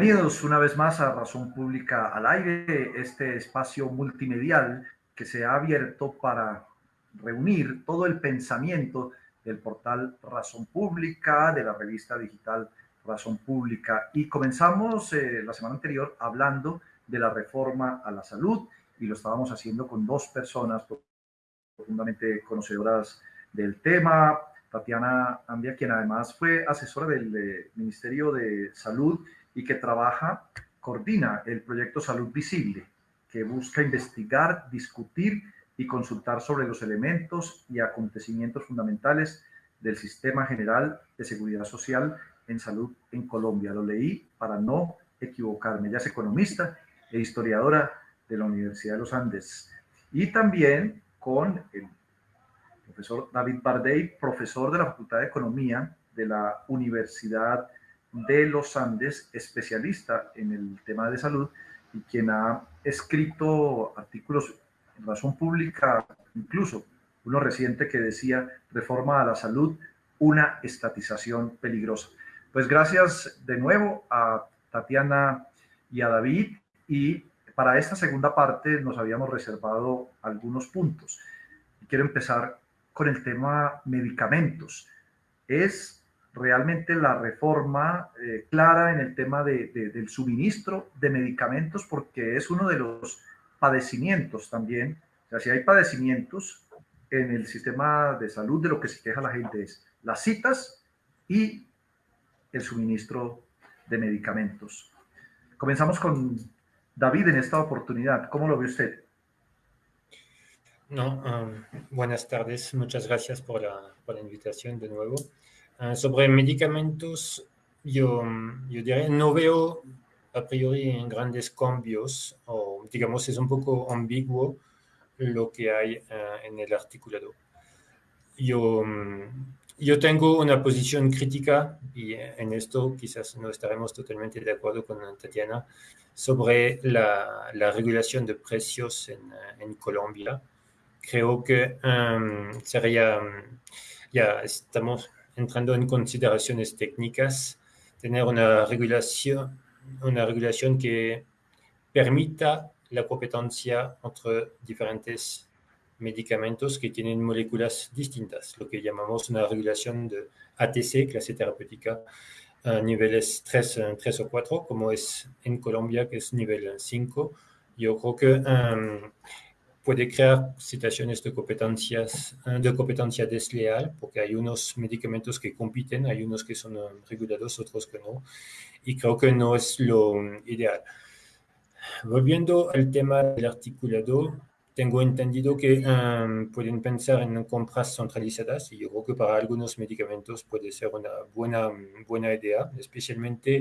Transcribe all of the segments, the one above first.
Bienvenidos una vez más a Razón Pública al Aire, este espacio multimedial que se ha abierto para reunir todo el pensamiento del portal Razón Pública, de la revista digital Razón Pública. Y comenzamos eh, la semana anterior hablando de la reforma a la salud y lo estábamos haciendo con dos personas profundamente conocedoras del tema. Tatiana Ambia, quien además fue asesora del eh, Ministerio de Salud y que trabaja, coordina el proyecto Salud Visible, que busca investigar, discutir y consultar sobre los elementos y acontecimientos fundamentales del Sistema General de Seguridad Social en Salud en Colombia. Lo leí para no equivocarme. Ella es economista e historiadora de la Universidad de los Andes. Y también con el profesor David Bardey, profesor de la Facultad de Economía de la Universidad de los Andes, especialista en el tema de salud y quien ha escrito artículos en razón pública, incluso uno reciente que decía reforma a la salud, una estatización peligrosa. Pues gracias de nuevo a Tatiana y a David y para esta segunda parte nos habíamos reservado algunos puntos. quiero empezar con el tema medicamentos. Es realmente la reforma eh, clara en el tema de, del suministro de medicamentos porque es uno de los padecimientos también. O sea, si hay padecimientos en el sistema de salud, de lo que se queja la gente es las citas y el suministro de medicamentos. Comenzamos con David, en esta oportunidad, ¿cómo lo ve usted? No, um, buenas tardes, muchas gracias por la, por la invitación de nuevo. Uh, sobre medicamentos, yo, yo diría, no veo a priori grandes cambios, o digamos, es un poco ambiguo lo que hay uh, en el articulado. Yo, yo tengo una posición crítica, y en esto quizás no estaremos totalmente de acuerdo con Tatiana, sobre la, la regulación de precios en, en Colombia. Creo que um, sería, ya estamos entrando en consideraciones técnicas, tener una regulación, una regulación que permita la competencia entre diferentes medicamentos que tienen moléculas distintas, lo que llamamos una regulación de ATC, clase terapéutica, a niveles 3, 3 o 4, como es en Colombia, que es nivel 5. Yo creo que um, puede crear situaciones de, competencias, de competencia desleal, porque hay unos medicamentos que compiten, hay unos que son regulados, otros que no, y creo que no es lo ideal. Volviendo al tema del articulado, tengo entendido que um, pueden pensar en compras centralizadas y yo creo que para algunos medicamentos puede ser una buena, buena idea, especialmente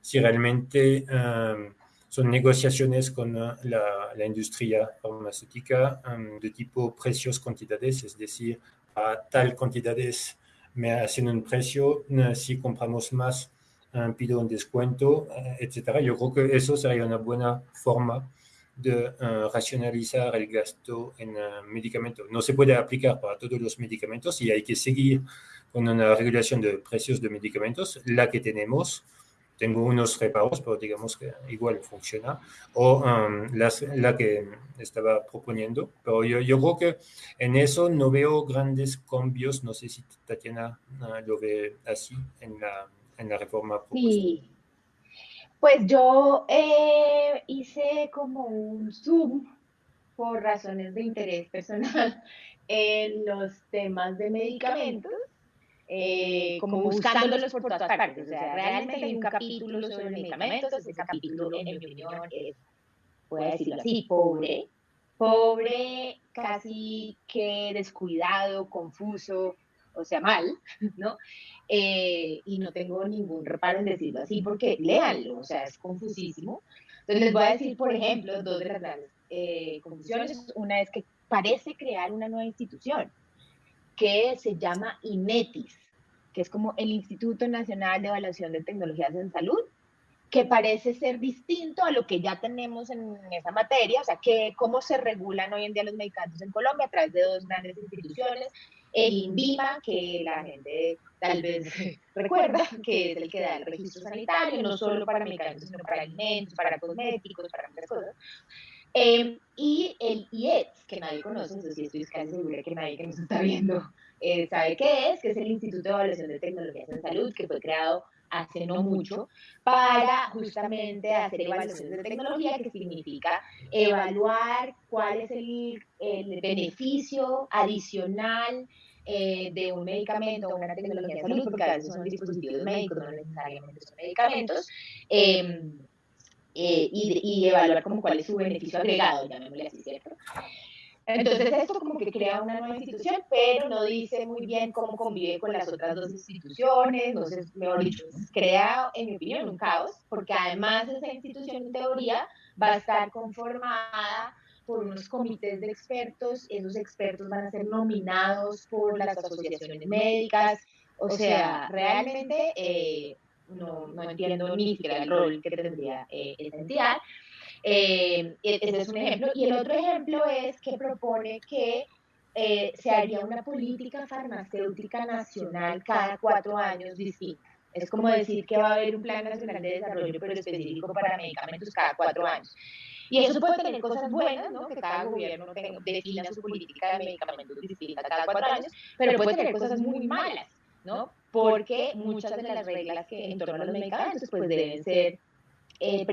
si realmente um, son negociaciones con uh, la, industria farmacéutica um, de tipo precios-cantidades, es decir, a tal cantidades me hacen un precio, uh, si compramos más uh, pido un descuento, etc. Yo creo que eso sería una buena forma de uh, racionalizar el gasto en uh, medicamentos. No se puede aplicar para todos los medicamentos y hay que seguir con una regulación de precios de medicamentos, la que tenemos. Tengo unos reparos, pero digamos que igual funciona, o um, la que estaba proponiendo. Pero yo, yo, creo que en eso no veo grandes cambios. No sé si Tatiana uh, lo ve así en la, en la reforma propuesta. Pues yo eh, hice como un zoom por razones de interés personal en los temas de medicamentos, eh, como buscándolos por todas partes. O sea, realmente hay un capítulo sobre medicamentos, ese capítulo, en mi opinión, es, voy a decirlo así, pobre, pobre, casi que descuidado, confuso, o sea, mal, ¿no? Eh, y no tengo ningún reparo en decirlo así, porque léanlo, o sea, es confusísimo. Entonces les voy a decir, por ejemplo, dos de las grandes eh, confusiones. Una es que parece crear una nueva institución que se llama INETIS, que es como el Instituto Nacional de Evaluación de Tecnologías en Salud, que parece ser distinto a lo que ya tenemos en esa materia, o sea, que cómo se regulan hoy en día los medicamentos en Colombia a través de dos grandes instituciones, el INVIMA, que la gente tal vez recuerda, que es el que da el registro sanitario, no solo para medicamentos, sino para alimentos, para cosméticos, para muchas cosas. Em, y el IETS, que nadie conoce, entonces estoy casi segura que nadie que nos está viendo eh, sabe qué es, que es el Instituto de Evaluación de Tecnologías en Salud, que fue creado hace no mucho, para justamente hacer evaluaciones de tecnología, que significa evaluar cuál es el, el beneficio adicional eh, de un medicamento o una tecnología de salud, porque a veces son dispositivos médicos, no necesariamente son medicamentos, em, eh, y, y, evaluar como cuál es su beneficio agregado, llamémosle así, ¿cierto? Entonces esto como que crea una nueva institución, pero no dice muy bien cómo convive con las otras dos instituciones, entonces, mejor dicho, crea, en mi opinión, un caos, porque además esa institución en teoría va a estar conformada por unos comités de expertos, esos expertos van a ser nominados por las asociaciones médicas, o sea, realmente eh, no, no, entiendo ni siquiera el rol que tendría eh, esa entidad. Eh, e-, ese es un ejemplo. Y el otro ejemplo es que propone que eh, se haría una política farmacéutica nacional cada cuatro años distinta. Es como decir que va a haber un plan nacional de desarrollo, pero específico para medicamentos cada cuatro años. Y eso puede tener cosas buenas, ¿no? Que cada gobierno defina su política de medicamentos distinta cada cuatro años, pero puede tener cosas muy malas, ¿no? Porque muchas de las reglas que en torno a los medicamentos pues deben ser eh,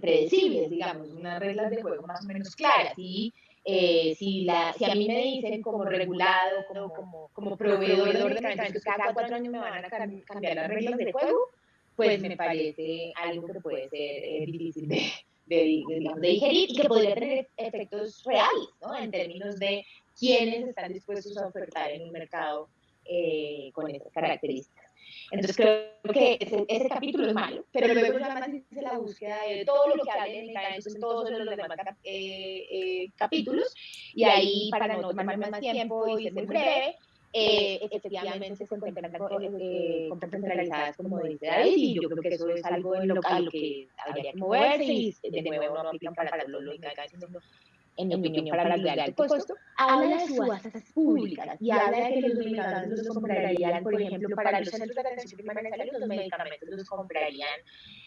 predecibles, digamos, unas reglas de juego más o menos claras. Y eh, si, la, si a mí me dicen como regulado, como, como, como proveedor de medicamentos, cada cuatro años me van a cambiar las reglas de juego, pues me parece algo que puede ser eh, difícil de, de, de, digerir y que podría tener efectos reales, ¿no? En términos de quiénes están dispuestos a ofertar en un mercado eh, con esas características. Entonces creo que ese, capítulo es malo, pero luego ya más dice la búsqueda de todo lo que medicamentos en todos los demás eh, eh, capítulos, y ahí para no tomar más tiempo y ser breve, eh, efectivamente se encuentran eh, centralizadas, como dice David, y yo creo que eso es algo en lo, que habría que moverse y de nuevo no aplican para lo medicamentos, en mi opinión, para el de alto costo, habla de subastas públicas y habla de que los medicamentos los comprarían, por ejemplo, para los centros de atención primaria de salud, los medicamentos los comprarían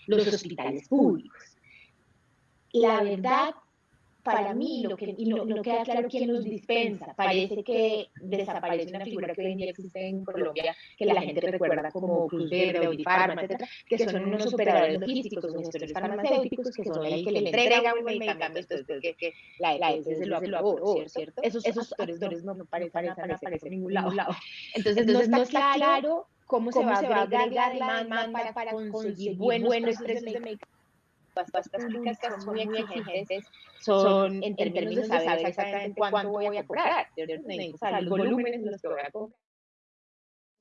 los hospitales públicos. La verdad para mí, lo que, y no, no, queda claro quién los dispensa. Parece que desaparece una figura que hoy en día existe en Colombia, que la gente recuerda como Cruz Verde, Audifarma, etcétera, que son unos operadores logísticos, gestores farmacéuticos, que son el que le entregan un medicamento después que, que la EPS se lo aprobó, ¿cierto? Esos, esos actores no, parecen aparecer en ningún lado. Entonces, Entonces no está claro cómo, se va a agregar la demanda para, conseguir buenos precios de medicamentos las públicas son muy exigentes son en términos de saber exactamente cuánto voy a cobrar. los volúmenes en los que voy a cobrar.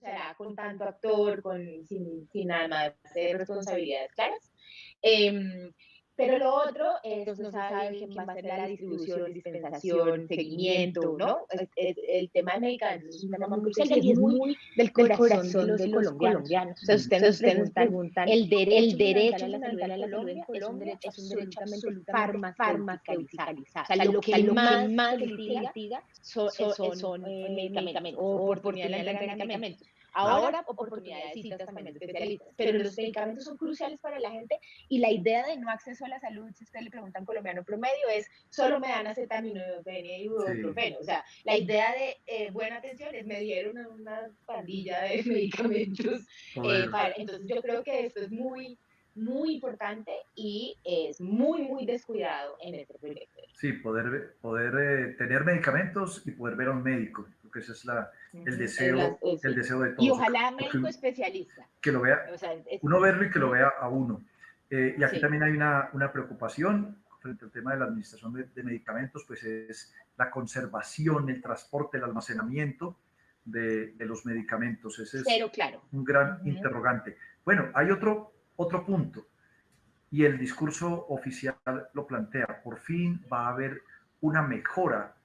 Será con tanto actor, con, sin, sin nada más de responsabilidades claras. Eh, pero lo otro es, no se sabe quién va a la distribución, dispensación, seguimiento, ¿no? el tema de medicamentos es un tema muy crucial y es muy del corazón, de los colombianos. O sea, ustedes, ustedes preguntan, el, derecho, el derecho a la salud en Colombia, es un derecho, es un derecho absolutamente. O sea, lo que más, más litiga son, son, son eh, medicamentos, o de medicamentos. Ahora, oportunidades y citas también especialistas. Pero los medicamentos son cruciales para la gente y la idea de no acceso a la salud, si usted le pregunta a un colombiano promedio, es solo me dan acetaminofén y ibuprofeno. O sea, la idea de eh, buena atención es me dieron una, pandilla de medicamentos. Eh, entonces yo creo que esto es muy muy importante y es muy, muy descuidado en este proyecto. Sí, poder, poder eh, tener medicamentos y poder ver a un médico que ese es la, el, deseo, el deseo de todos. Y ojalá médico especialista. Que lo vea, uno verlo y que lo vea a uno. Eh, y aquí también hay una, una, preocupación frente al tema de la administración de, medicamentos, pues es la conservación, el transporte, el almacenamiento de, de los medicamentos. Ese es Pero, claro. un gran interrogante. Bueno, hay otro, otro punto y el discurso oficial lo plantea. Por fin va a haber una mejora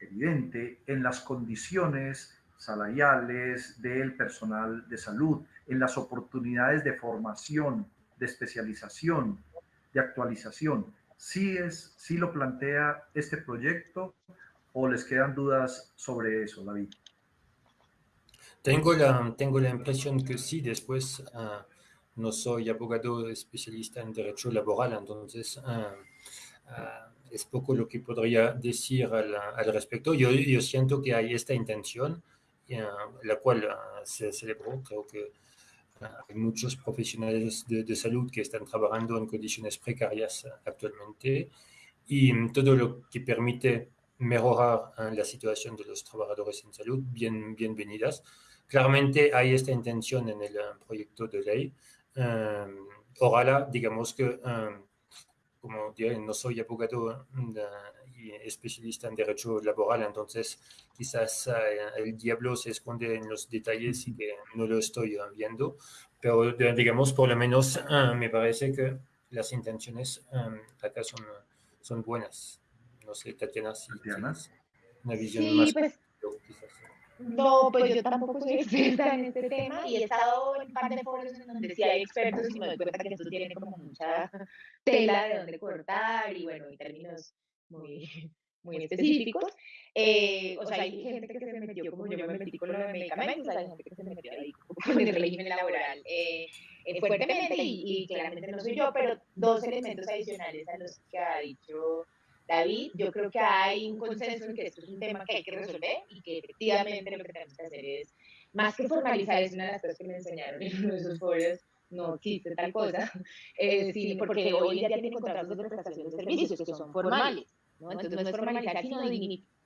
evidente en las condiciones salariales del personal de salud, en las oportunidades de formación, de especialización, de actualización. ¿Sí, es, sí lo plantea este proyecto o les quedan dudas sobre eso, David? Tengo la, tengo la impresión que sí, después uh, no soy abogado especialista en derecho laboral, entonces uh, uh, es poco lo que podría decir al, respecto. Yo, siento que hay esta intención, la cual se celebró, creo que hay muchos profesionales de, salud que están trabajando en condiciones precarias actualmente y todo lo que permite mejorar la situación de los trabajadores en salud, bien, bienvenidas. Claramente hay esta intención en el proyecto de ley. Um, ojalá, digamos que, um, como diré, no soy abogado y especialista en derecho laboral, entonces quizás uh, el diablo se esconde en los detalles y que no lo estoy viendo, pero digamos, por lo menos me parece que las intenciones acá son, son buenas. No sé, Tatiana, si tienes una visión sí, más. Pues, no, pues yo tampoco soy experta en este tema y he estado en un par de foros en donde sí hay expertos y me doy cuenta que esto tiene como mucha tela de donde cortar y bueno, y términos muy, muy específicos. Eh, o sea, hay gente que se metió como yo me metí con los medicamentos, hay gente que se metió ahí con el régimen laboral eh, eh, fuertemente y, y claramente no soy yo, pero dos elementos adicionales a los que ha dicho David, yo creo que hay un consenso en que esto es un tema que hay que resolver y que efectivamente lo que tenemos que hacer es, más que formalizar, es una de las cosas que me enseñaron en uno de esos foros, no existe tal cosa, eh, sí, porque hoy ya tienen contratos de prestación de servicios que son formales, ¿no? Entonces no es formalizar, sino dignificar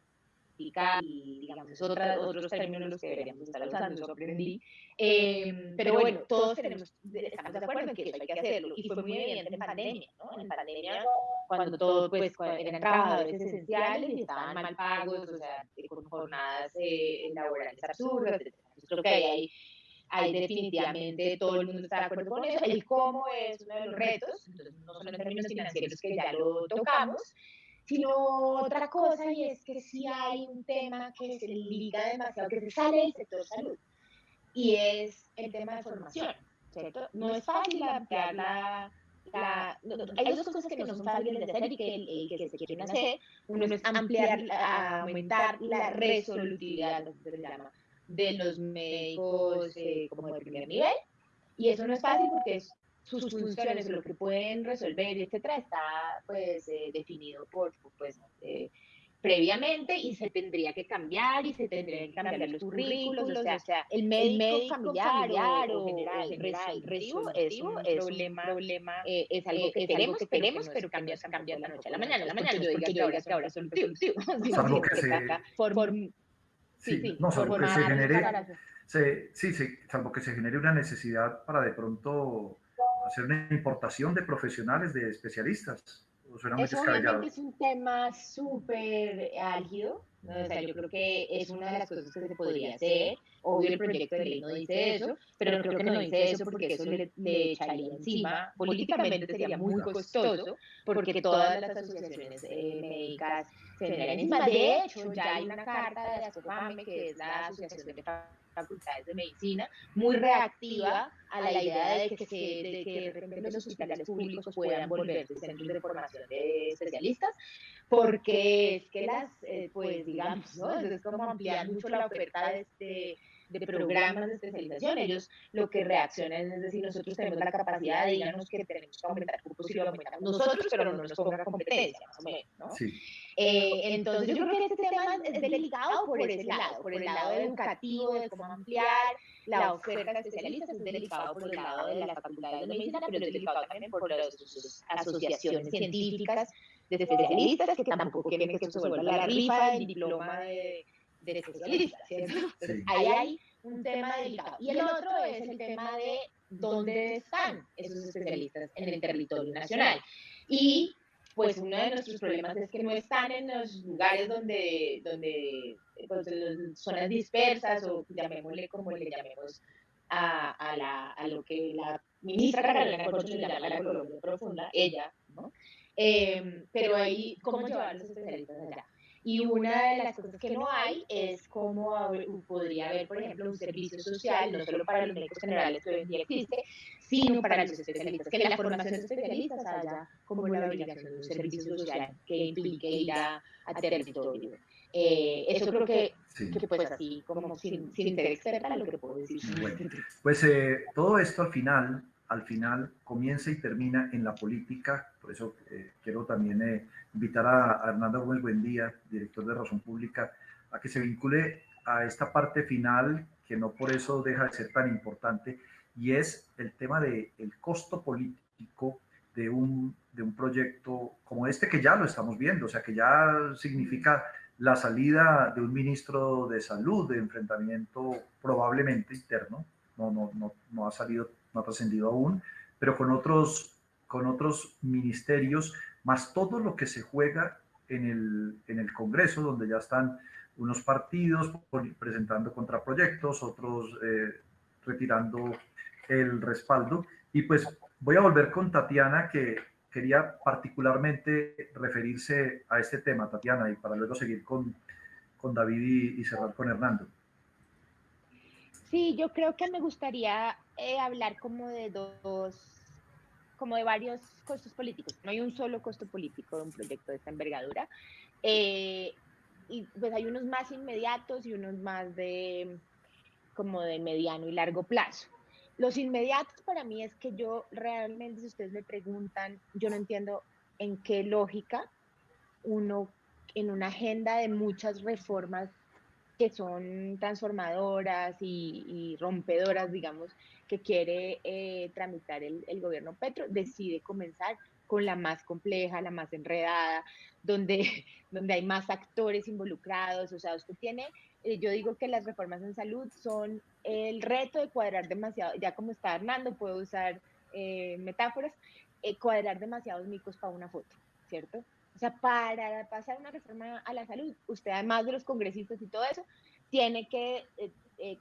y, digamos, otra, otros términos los que deberíamos estar usando, eso aprendí. Eh, pero bueno, todos tenemos, estamos de acuerdo en que eso hay que hacerlo, y fue muy evidente en pandemia, ¿no? En pandemia, cuando todos, pues, eran trabajadores esenciales y estaban mal pagos, o sea, con jornadas eh, laborales absurdas, etc. Creo que ahí hay definitivamente todo el mundo está de acuerdo con eso. El cómo es uno de los retos, entonces no solo en términos financieros que ya lo tocamos, sino otra cosa y es que sí hay un tema que se liga demasiado, que se sale del sector salud y es el tema de formación, ¿cierto? No es fácil ampliar la... la hay dos cosas que no son fáciles de hacer y que, que se quieren hacer. Uno es ampliar, aumentar la resolutividad, se llama, de los médicos eh, como de primer nivel. Y eso no es fácil porque es sus funciones, lo que pueden resolver, etcétera, está pues eh, definido por, pues, eh, previamente y se tendría que cambiar y se tendrían que cambiar los currículos, o sea, o sea el, médico familiar, o, general, general resolutivo, es un es problema, problema eh, es algo que queremos, que queremos, pero cambia, cambia de la noche a la mañana, la mañana, yo diga que ahora, que ahora es resolutivo, que. Sí, sí, no, salvo que se genere, se, sí, sí, salvo que se genere una necesidad para de pronto hacer una importación de profesionales, de especialistas. ¿O suena muy Eso obviamente es un tema súper álgido. ¿no? O sea, yo creo que es una de las cosas que se podría hacer. Obvio, el proyecto de ley no dice eso, pero creo que no dice eso porque eso le, le echaría encima. Políticamente sería muy costoso, porque todas las asociaciones eh, médicas se verían encima. De hecho, ya hay una carta de la SOFAME, que es la Asociación de facultades de medicina, muy reactiva a la idea de que, se, de que de repente los hospitales públicos puedan volverse centros de formación de especialistas, porque es que las, eh, pues digamos, ¿no? es como ampliar mucho la oferta de este de programas de especialización. Ellos lo que reaccionan es decir, nosotros tenemos la capacidad de díganos que tenemos que aumentar cupos y lo aumentamos nosotros, pero no nos ponga competencia, más o menos, ¿no? Sí. Eh, entonces, yo creo que este tema es delicado por ese lado, por el lado educativo, de cómo ampliar la oferta de especialistas, es delicado por el lado de las facultades de medicina, pero es delicado también por las asociaciones científicas de especialistas que tampoco quieren que esto se vuelva la rifa del diploma de de especialistas, ¿cierto? Ahí hay un tema delicado. Y el otro es el tema de dónde están esos especialistas en el territorio nacional. Y pues uno de nuestros problemas es que no están en los lugares donde, donde pues, zonas dispersas o llamémosle como le llamemos a, a, la, a lo que la ministra Carolina Corcho le llama la Colombia profunda, ella, ¿no? Eh, pero ahí, ¿cómo llevar a los especialistas allá? Y una de las cosas que no hay es cómo podría haber, por ejemplo, un servicio social, no solo para los médicos generales que hoy en día existe, sino para los especialistas, que la formación de especialistas haya como la obligación de un servicio social que implique ir a, a territorio. Eh, eso creo que, que, pues así, como sin, sin interés externa, lo que puedo decir. pues eh, todo esto al final, al final comienza y termina en la política, por eso eh, quiero también invitar a, Hernando Gómez Buendía, director de Razón Pública, a que se vincule a esta parte final, que no por eso deja de ser tan importante, y es el tema del el costo político de un, de un proyecto como este que ya lo estamos viendo, o sea, que ya significa la salida de un ministro de salud de enfrentamiento probablemente interno, no, no, no, no ha salido, no ha trascendido aún, pero con otros, con otros ministerios, más todo lo que se juega en el, en el Congreso, donde ya están unos partidos presentando contraproyectos, otros eh, retirando el respaldo. Y pues voy a volver con Tatiana, que quería particularmente referirse a este tema, Tatiana, y para luego seguir con, con David y, cerrar con Hernando. Sí, yo creo que me gustaría eh, hablar como de dos, como de varios costos políticos. No hay un solo costo político de un proyecto de esta envergadura. Eh, y pues hay unos más inmediatos y unos más de como de mediano y largo plazo. Los inmediatos para mí es que yo realmente, si ustedes me preguntan, yo no entiendo en qué lógica uno en una agenda de muchas reformas que son transformadoras y, rompedoras, digamos, que quiere eh, tramitar el, gobierno Petro, decide comenzar con la más compleja, la más enredada, donde, donde hay más actores involucrados. O sea, usted tiene eh, yo digo que las reformas en salud son el reto de cuadrar demasiado, ya como está Hernando, puedo usar eh, metáforas, cuadrar demasiados micos para una foto, ¿cierto? O sea, para pasar una reforma a la salud, usted además de los congresistas y todo eso, tiene que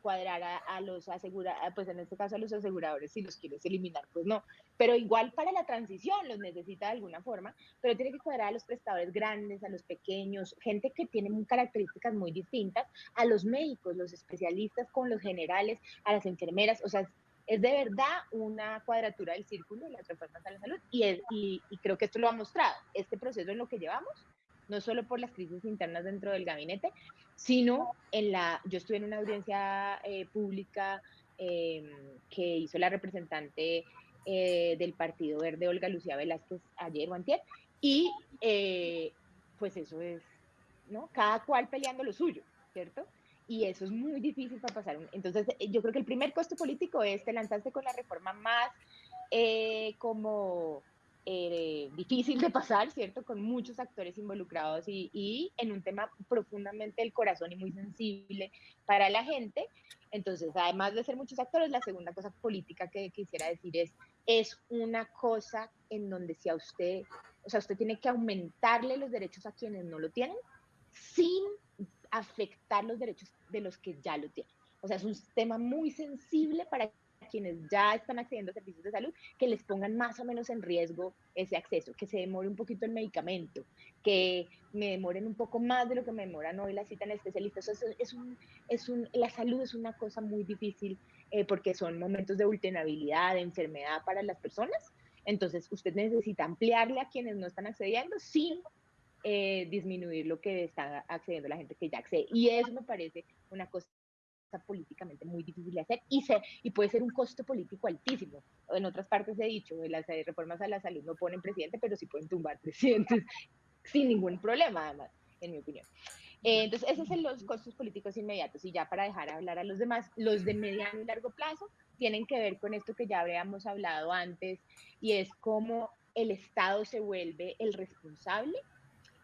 cuadrar a, los aseguradores, pues en este caso a los aseguradores, si los quieres eliminar, pues no. Pero igual para la transición los necesita de alguna forma, pero tiene que cuadrar a los prestadores grandes, a los pequeños, gente que tiene características muy distintas, a los médicos, los especialistas con los generales, a las enfermeras, o sea, es de verdad una cuadratura del círculo de las reformas a la salud y, es, y, y creo que esto lo ha mostrado, este proceso en lo que llevamos no solo por las crisis internas dentro del gabinete, sino en la, yo estuve en una audiencia eh, pública em, que hizo la representante eh, del Partido Verde, Olga Lucía Velázquez, ayer o antier, y eh, pues eso es, ¿no? Cada cual peleando lo suyo, ¿cierto? Y eso es muy difícil para pasar. Entonces, yo creo que el primer costo político es te lanzaste con la reforma más como eh, difícil de pasar, ¿cierto? Con muchos actores involucrados y, en un tema profundamente del corazón y muy sensible para la gente. Entonces, además de ser muchos actores, la segunda cosa política que quisiera decir es, es una cosa en donde si a usted, o sea, usted tiene que aumentarle los derechos a quienes no lo tienen sin afectar los derechos de los que ya lo tienen. O sea, es un tema muy sensible para quienes ya están accediendo a servicios de salud, que les pongan más o menos en riesgo ese acceso, que se demore un poquito el medicamento, que me demoren un poco más de lo que me demoran hoy la cita en el especialista. es un, es un, la salud es una cosa muy difícil eh, porque son momentos de vulnerabilidad, de enfermedad para las personas. Entonces, usted necesita ampliarle a quienes no están accediendo sin eh, disminuir lo que está accediendo la gente que ya accede. Y eso me parece una cosa políticamente muy difícil de hacer y, se, y puede ser un costo político altísimo. En otras partes he dicho, las eh, reformas a la salud no ponen presidente, pero sí pueden tumbar presidentes sin ningún problema, además, en mi opinión. Eh, entonces, esos son los costos políticos inmediatos. Y ya para dejar hablar a los demás, los de mediano y largo plazo tienen que ver con esto que ya habíamos hablado antes, y es cómo el Estado se vuelve el responsable.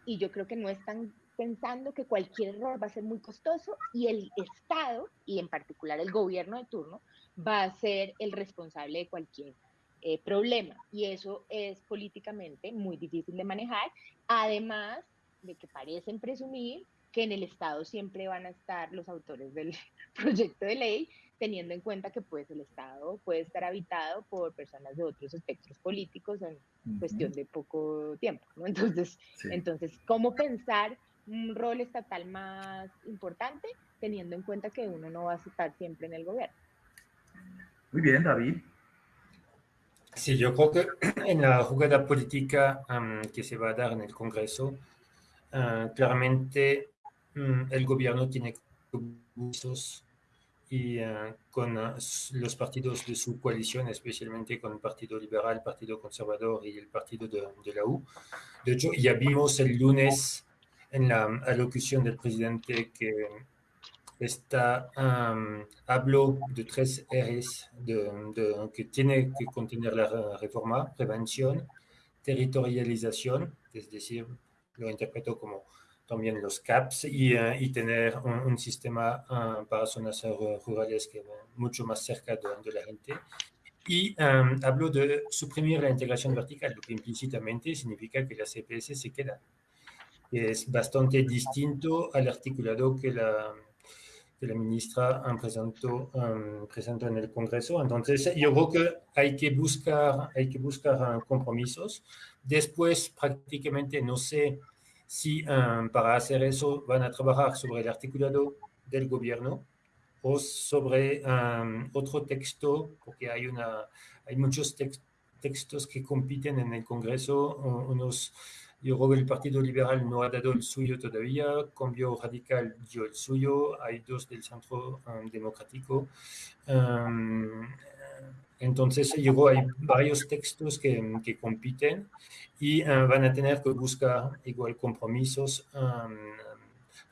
Y yo creo que no es tan pensando que cualquier error va a ser muy costoso y el Estado, y en particular el gobierno de turno, va a ser el responsable de cualquier eh, problema. Y eso es políticamente muy difícil de manejar, además de que parecen presumir que en el Estado siempre van a estar los autores del proyecto de ley, teniendo en cuenta que pues el Estado puede estar habitado por personas de otros espectros políticos en cuestión de poco tiempo, Entonces, entonces, ¿cómo pensar un rol estatal más importante, teniendo en cuenta que uno no va a estar siempre en el gobierno. Muy bien, David. Sí, yo creo que en la jugada política que se va a dar en el Congreso, ah, claramente mm, el gobierno tiene compromisos y uh, con uh, los partidos de su coalición, especialmente con el Partido Liberal, el Partido Conservador y el Partido de, de, la U. De hecho, ya vimos el lunes en la alocución del presidente que está, um, habló de tres R's de, de, que tiene que contener la reforma, prevención, territorialización, es decir, lo interpreto como también los CAPS y, uh, y tener un, un sistema uh, para zonas rurales que mucho más cerca de, de la gente. Y um, de suprimir la integración vertical, lo que implícitamente significa que la CPS se queda. Es bastante distinto al articulado que la, que la ministra presentó, um, presentó en el Congreso. Entonces, yo creo que hay que buscar, hay que buscar uh, compromisos. Después, prácticamente, no sé si um, para hacer eso van a trabajar sobre el articulado del gobierno o sobre um, otro texto, porque hay, una, hay muchos tex textos que compiten en el Congreso, unos que el Partido Liberal no ha dado el suyo todavía, Cambio Radical dio el suyo, hay dos del Centro um, Democrático. Um, entonces, que hay varios textos que, que compiten y uh, van a tener que buscar igual compromisos um,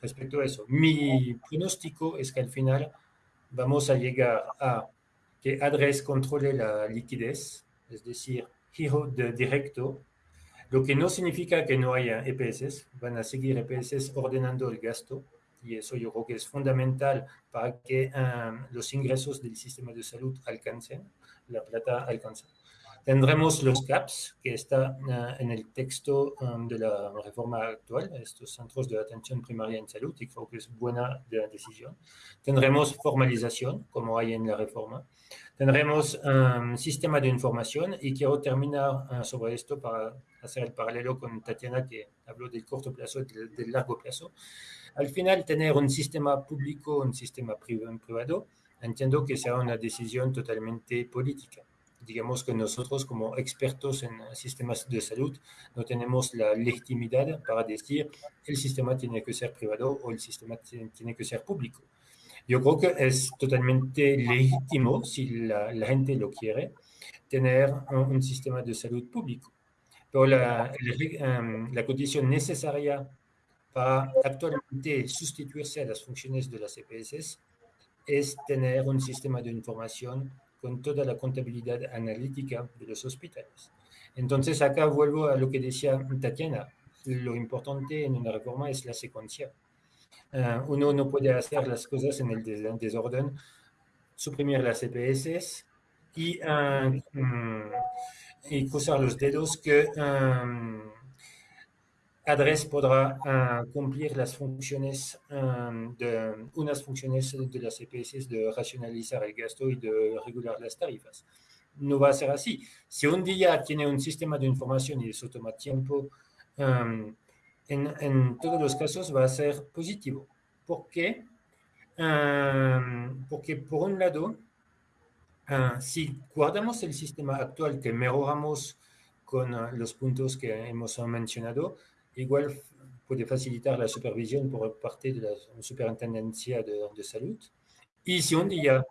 respecto a eso. Mi pronóstico es que al final vamos a llegar a que ADRES controle la liquidez, es decir, giro de directo lo que no significa que no haya EPS, van a seguir EPS ordenando el gasto y eso yo creo que es fundamental para que um, los ingresos del sistema de salud alcancen, la plata alcance. Tendremos los CAPS, que está uh, en el texto um, de la reforma actual, estos centros de atención primaria en salud, y creo que es buena de decisión. Tendremos formalización, como hay en la reforma. Tendremos un sistema de información y quiero terminar uh, sobre esto para hacer el paralelo con Tatiana que habló del corto plazo y del, largo plazo. Al final, tener un sistema público, un sistema privado, entiendo que sea una decisión totalmente política. Digamos que nosotros como expertos en sistemas de salud no tenemos la legitimidad para decir el sistema tiene que ser privado o el sistema tiene que ser público. Yo creo que es totalmente legítimo, si la, la gente lo quiere, tener un, un sistema de salud público la, la, la, condición necesaria para actualmente sustituirse a las funciones de las EPS es tener un sistema de información con toda la contabilidad analítica de los hospitales. Entonces, acá vuelvo a lo que decía Tatiana. Lo importante en una reforma es la secuencia. Uh, uno no puede hacer las cosas en el desorden, suprimir las EPS y uh, um, y cruzar los dedos que um, ADRES podrá uh, cumplir las funciones, um, de, unas funciones de las EPS de racionalizar el gasto y de regular las tarifas. No va a ser así. Si un día tiene un sistema de información y eso toma tiempo, um, en, en, todos los casos va a ser positivo. ¿Por qué? porque por un lado, Uh, si guardamos el sistema actual que mejoramos con uh, los puntos que hemos mencionado, igual puede facilitar la supervisión por parte de la superintendencia de, de salud. Y si un día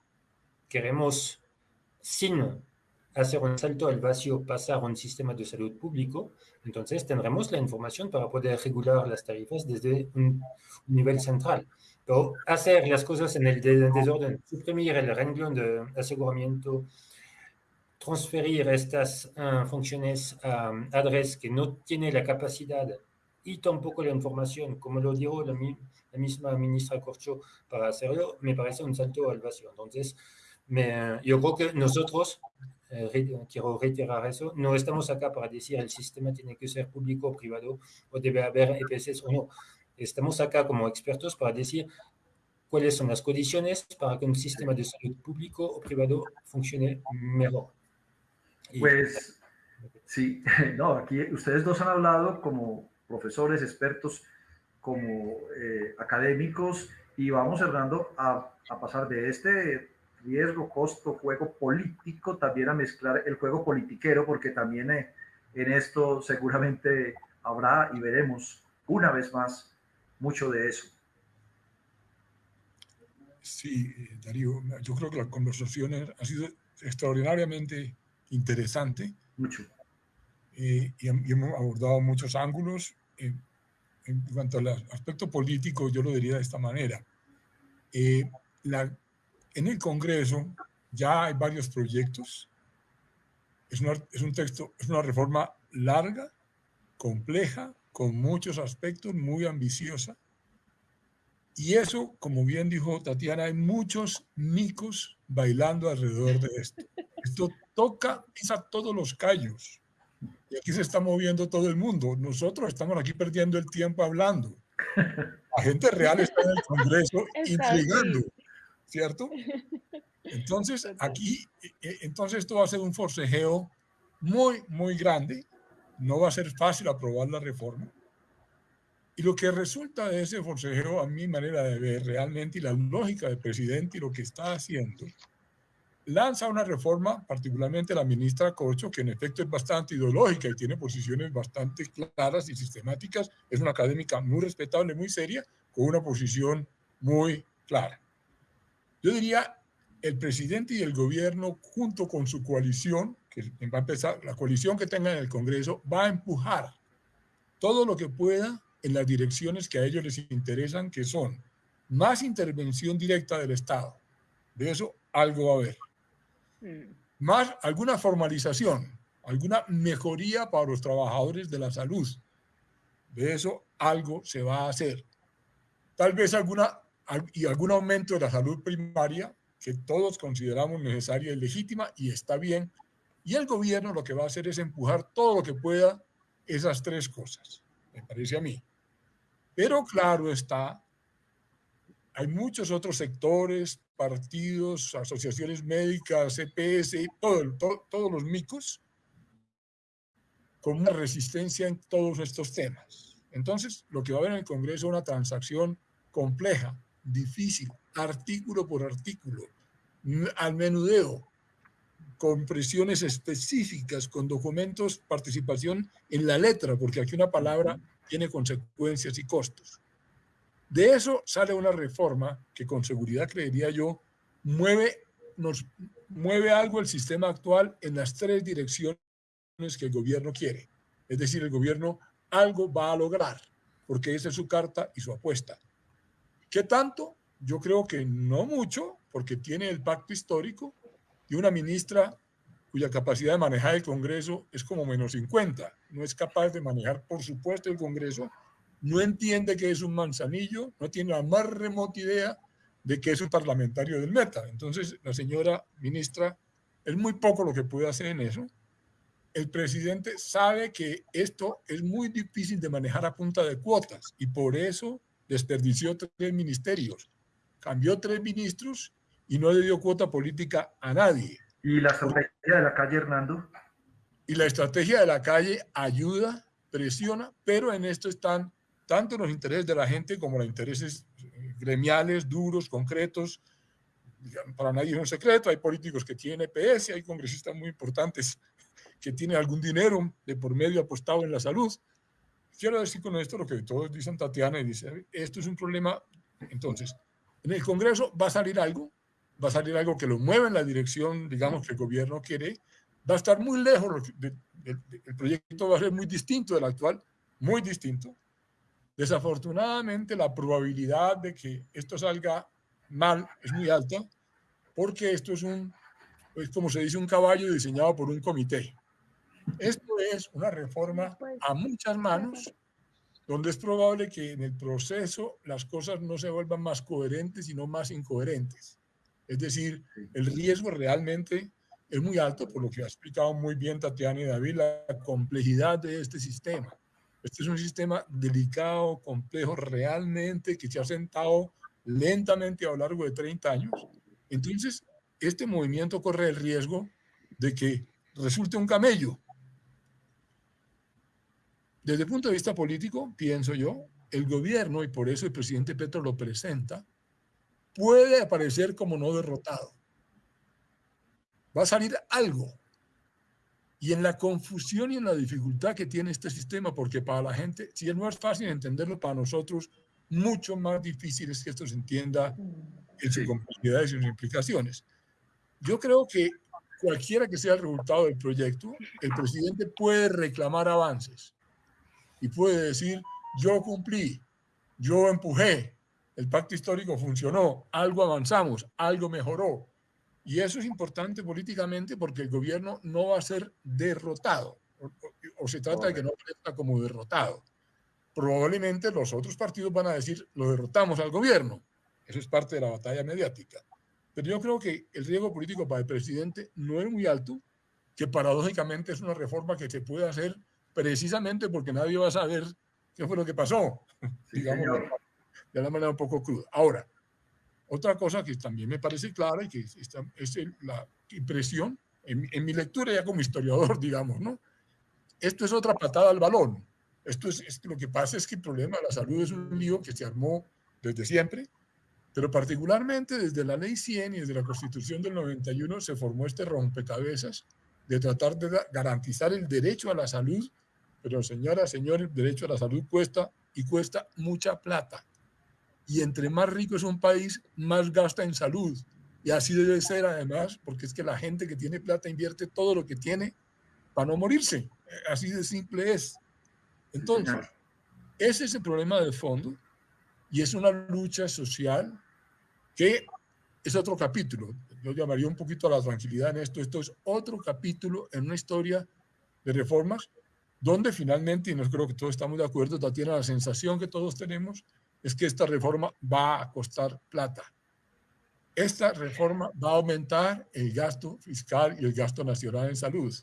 queremos, sin hacer un salto al vacío, pasar a un sistema de salud público, entonces tendremos la información para poder regular las tarifas desde un nivel central. Pero hacer las cosas en el desorden, suprimir el renglón de aseguramiento, transferir estas uh, funciones a um, ADRES que no tiene la capacidad y tampoco la información, como lo dijo la, la misma ministra Corcho para hacerlo, me parece un salto al vacío. Entonces, yo creo que nosotros, eh, quiero reiterar eso, no estamos acá para decir el sistema tiene que ser público o privado o debe haber EPS o no Estamos acá como expertos para decir cuáles son las condiciones para que un sistema de salud público o privado funcione mejor. Pues sí, no, aquí ustedes dos han hablado como profesores, expertos, como eh, académicos y vamos cerrando a, a pasar de este riesgo, costo, juego político, también a mezclar el juego politiquero, porque también eh, en esto seguramente habrá y veremos una vez más mucho de eso. Sí, Darío, yo creo que la conversación ha sido extraordinariamente interesante. Mucho. Eh, y, hemos abordado muchos ángulos. Eh, en cuanto al aspecto político, yo lo diría de esta manera. Eh, la, en el Congreso ya hay varios proyectos. Es, es un texto, es una reforma larga, compleja, con muchos aspectos, muy ambiciosa. Y eso, como bien dijo Tatiana, hay muchos micos bailando alrededor de esto. Esto toca, pisa todos los callos. Y aquí se está moviendo todo el mundo. Nosotros estamos aquí perdiendo el tiempo hablando. La gente real está en el Congreso intrigando, ¿cierto? Entonces, aquí, e, e, entonces esto va a ser un forcejeo muy, muy grande. No va a ser fácil aprobar la reforma. Y lo que resulta de ese forcejeo, a mi manera de ver realmente, y la lógica del presidente y lo que está haciendo, lanza una reforma, particularmente la ministra Corcho, que en efecto es bastante ideológica y tiene posiciones bastante claras y sistemáticas. Es una académica muy respetable, muy seria, con una posición muy clara. Yo diría, el presidente y el gobierno, junto con su coalición, que va a empezar, la coalición que tenga en el Congreso, va a empujar todo lo que pueda en las direcciones que a ellos les interesan, que son más intervención directa del Estado. De eso algo va a haber más alguna formalización, alguna mejoría para los trabajadores de la salud. De eso algo se va a hacer. Tal vez alguna, y algún aumento de la salud primaria que todos consideramos necesaria y legítima y está bien. Y el gobierno lo que va a hacer es empujar todo lo que pueda esas tres cosas, me parece a mí. Pero claro está, hay muchos otros sectores, partidos, asociaciones médicas, EPS, todo, todos los micos, con una resistencia en todos estos temas. Entonces, lo que va a haber en el Congreso es una transacción compleja, difícil, artículo por artículo, al menudeo, con presiones específicas, con documentos, participación en la letra, porque aquí una palabra tiene consecuencias y costos. De eso sale una reforma que con seguridad creería yo mueve, nos mueve algo el sistema actual en las tres direcciones que el gobierno quiere. Es decir, el gobierno algo va a lograr, porque esa es su carta y su apuesta. ¿Qué tanto? Yo creo que no mucho, porque tiene el pacto histórico y una ministra cuya capacidad de manejar el Congreso es como menos 50. No es capaz de manejar, por supuesto, el Congreso, no entiende que es un manzanillo, no tiene la más remota idea de que es un parlamentario del Meta. Entonces, la señora ministra, es muy poco lo que puede hacer en eso. El presidente sabe que esto es muy difícil de manejar a punta de cuotas y por eso desperdició tres ministerios, cambió tres ministros y no le dio cuota política a nadie. ¿Y la estrategia de la calle, Hernando? Y la estrategia de la calle ayuda, presiona, pero en esto están tanto los intereses de la gente como los intereses eh, gremiales, duros, concretos. Para nadie es un secreto, hay políticos que tienen EPS, hay congresistas muy importantes que tienen algún dinero de por medio apostado en la salud. Quiero decir con esto lo que todos dicen Tatiana y dice, esto es un problema. Entonces, en el Congreso va a salir algo, va a salir algo que lo mueva en la dirección, digamos, que el gobierno quiere, va a estar muy lejos, el proyecto va a ser muy distinto del actual, muy distinto, Desafortunadamente, la probabilidad de que esto salga mal es muy alta porque esto es un, es como se dice, un caballo diseñado por un comité. Esto es una reforma a muchas manos, donde es probable que en el proceso las cosas no se vuelvan más coherentes, sino más incoherentes. Es decir, el riesgo realmente es muy alto, por lo que ha explicado muy bien Tatiana y David, la complejidad de este sistema. Este es un sistema delicado, complejo, realmente, que se ha sentado lentamente a lo largo de 30 años. Entonces, este movimiento corre el riesgo de que resulte un camello. Desde el punto de vista político, pienso yo, el gobierno, y por eso el presidente Petro lo presenta, puede aparecer como no derrotado. Va a salir algo y en la confusión y en la dificultad que tiene este sistema, porque para la gente, si no es fácil entenderlo, para nosotros mucho más difícil es que esto se entienda en sus complejidades y sus implicaciones. Yo creo que cualquiera que sea el resultado del proyecto, el presidente puede reclamar avances y puede decir, yo cumplí, yo empujé, el pacto histórico funcionó, algo avanzamos, algo mejoró. Y eso es importante políticamente porque el gobierno no va a ser derrotado, o, se trata de que no aparezca como derrotado. Probablemente los otros partidos van a decir, lo derrotamos al gobierno. Eso es parte de la batalla mediática. Pero yo creo que el riesgo político para el presidente no es muy alto, que paradójicamente es una reforma que se puede hacer precisamente porque nadie va a saber qué fue lo que pasó, digamos, de una manera un poco cruda. Ahora, otra cosa que también me parece clara y que es la impresión, en, en, mi lectura ya como historiador, digamos, ¿no? Esto es otra patada al balón. Esto es, es, lo que pasa es que el problema de la salud es un lío que se armó desde siempre pero particularmente desde la Ley 100 y desde la Constitución del 91 se formó este rompecabezas de tratar de garantizar el derecho a la salud, pero señora, señor, el derecho a la salud cuesta y cuesta mucha plata. Y entre más rico es un país, más gasta en salud. Y así debe ser además, porque es que la gente que tiene plata invierte todo lo que tiene para no morirse. Así de simple es. Entonces, ese es el problema de fondo y es una lucha social que es otro capítulo. Yo llamaría un poquito a la tranquilidad en esto. Esto es otro capítulo en una historia de reformas donde finalmente, y no creo que todos estamos de acuerdo, Tatiana, la sensación que todos tenemos es que esta reforma va a costar plata. Esta reforma va a aumentar el gasto fiscal y el gasto nacional en salud.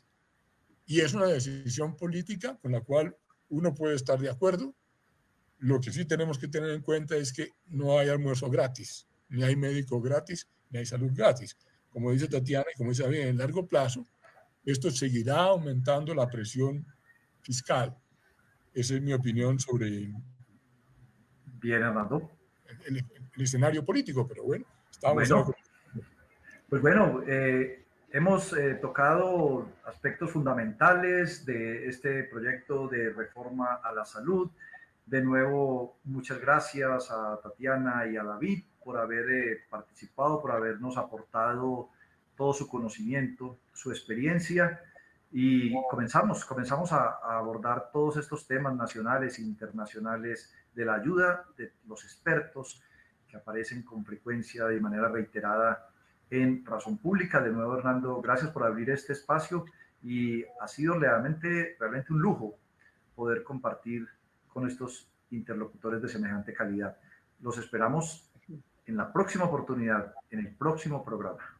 Y es una decisión política con la cual uno puede estar de acuerdo. Lo que sí tenemos que tener en cuenta es que no hay almuerzo gratis ni hay médico gratis, ni hay salud gratis. Como dice Tatiana y como dice bien, en largo plazo, esto seguirá aumentando la presión fiscal. Esa es mi opinión sobre Bien, Armando. El, escenario político, pero bueno, estamos... Bueno, pues bueno, eh, hemos eh, tocado aspectos fundamentales de este proyecto de reforma a la salud. De nuevo, muchas gracias a Tatiana y a David por haber eh, participado, por habernos aportado todo su conocimiento, su experiencia. Y comenzamos, comenzamos a, abordar todos estos temas nacionales e internacionales de la ayuda de los expertos que aparecen con frecuencia de manera reiterada en Razón Pública. De nuevo, Hernando, gracias por abrir este espacio y ha sido realmente, realmente un lujo poder compartir con estos interlocutores de semejante calidad. Los esperamos en la próxima oportunidad, en el próximo programa.